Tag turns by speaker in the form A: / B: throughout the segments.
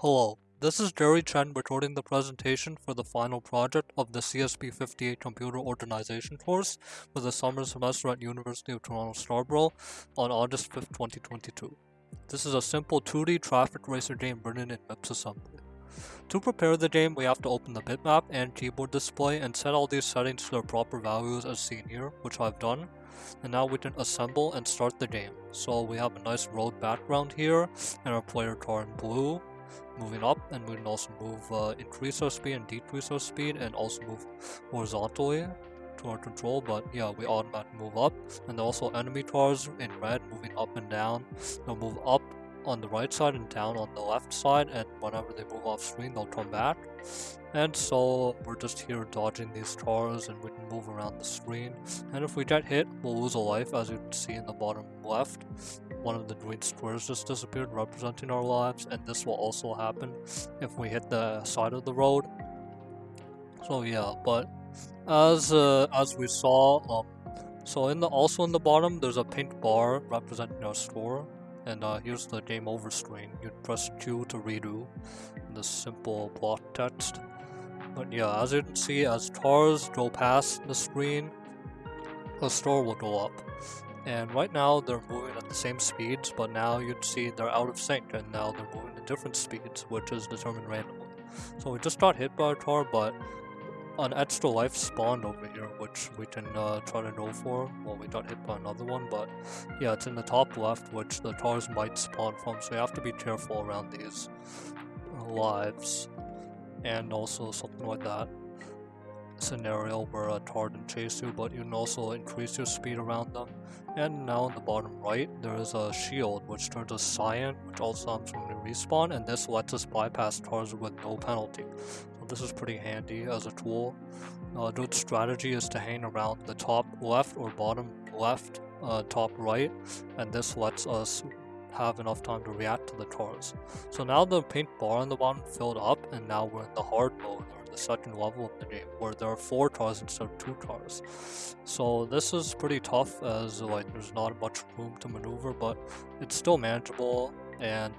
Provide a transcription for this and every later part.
A: Hello, this is Jerry Chen recording the presentation for the final project of the CSCB 58 Computer Organization course for the summer semester at University of Toronto Scarborough on August 5th, 2022. This is a simple 2D traffic racer game written in MIPS assembly. To prepare the game, we have to open the bitmap and keyboard display and set all these settings to their proper values as seen here, which I've done. And now we can assemble and start the game. So we have a nice road background here, and our player car in blue, moving up and we can also move uh, increase our speed and decrease our speed and also move horizontally to our control but yeah we automatically move up. And also enemy cars in red moving up and down. They'll move up on the right side and down on the left side and whenever they move off screen they'll come back. And so we're just here dodging these cars and we can move around the screen. And if we get hit we'll lose a life as you can see in the bottom left. One of the green squares just disappeared representing our lives and this will also happen if we hit the side of the road. So yeah but as uh, as we saw um, so in the also in the bottom there's a pink bar representing our score and uh, here's the game over screen. You press q to redo the simple block text. But yeah as you can see as cars go past the screen the store will go up. And right now they're moving at the same speeds, but now you'd see they're out of sync and now they're moving at different speeds, which is determined randomly. So we just got hit by a car, but an extra life spawned over here, which we can uh, try to go for. Well, we got hit by another one, but yeah, it's in the top left, which the cars might spawn from, so you have to be careful around these lives, and also something like that scenario where a car can chase you, but you can also increase your speed around them. And now in the bottom right, there is a shield which turns to cyan, which also happens when we respawn, and this lets us bypass cars with no penalty. This is pretty handy as a tool. Uh, a good strategy is to hang around the top left or bottom left, uh, top right, and this lets us have enough time to react to the cars. So now the pink bar on the bottom filled up, and now we're in the hard mode, or the second level of the game where there are four cars instead of two cars. So this is pretty tough as like there's not much room to maneuver but it's still manageable and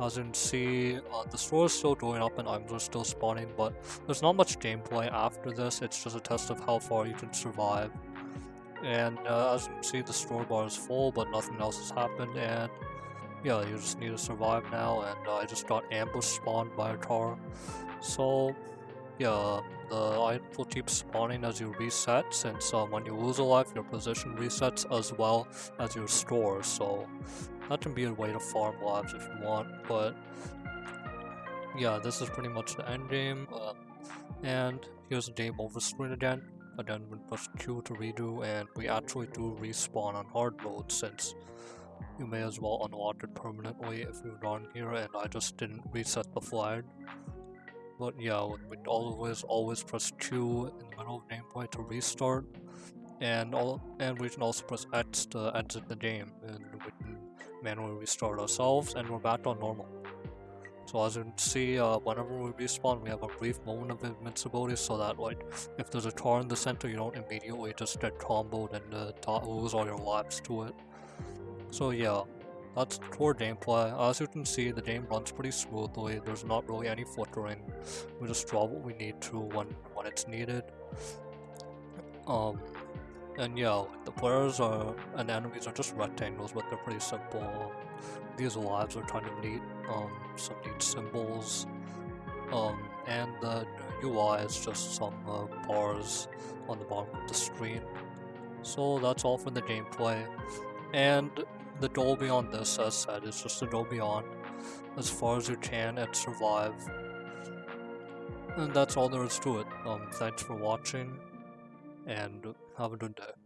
A: as you can see uh, the store is still going up and items are still spawning but there's not much gameplay after this. It's just a test of how far you can survive. And uh, as you can see the store bar is full but nothing else has happened and yeah you just need to survive now and uh, I just got ambush spawned by a car. So yeah, the item will keep spawning as you reset, since when you lose a life, your position resets as well as your store, so that can be a way to farm lives if you want, but yeah, this is pretty much the end game, uh, and here's the game over screen again, again we press Q to redo, and we actually do respawn on hard mode, since you may as well unlock it permanently if you're on here, and I just didn't reset the flag. But yeah, we always always press Q in the middle of gameplay to restart, and all and we can also press X to exit the game, and we can manually restart ourselves, and we're back on normal. So as you can see, uh, whenever we respawn, we have a brief moment of invincibility, so that like if there's a car in the center, you don't immediately just get comboed and uh, lose all your lives to it. So yeah, that's core gameplay. As you can see, the game runs pretty smoothly. There's not really any flickering. We just draw what we need to when when it's needed. Um, and yeah, the players are and enemies are just rectangles, but they're pretty simple. These lives are kind of neat. Um, some neat symbols. Um, and the UI is just some uh, bars on the bottom of the screen. So that's all for the gameplay. And the goal beyond this, as said, is just to go beyond as far as you can and survive. And that's all there is to it. Um, thanks for watching, and have a good day.